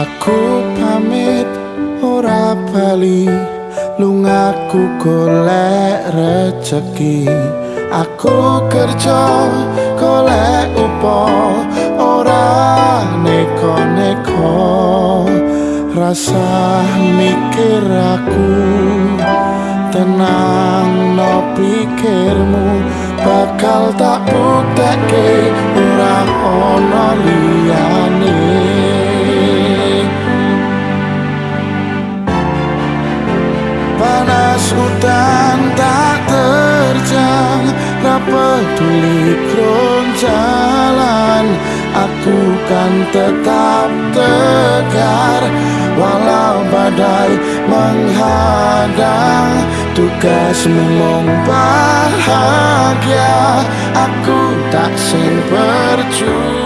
Aku pamit ora bali. Lungaku golek rezeki Aku kerja golek upo ora neko-neko. Rasa mikir aku tenang no pikirmu. Bakal tak bukteke ora panas hutan tak terjang tak peduli jalan aku kan tetap tegar walau badai menghadang. Tugasmu mong bahagia aku tak sing percuma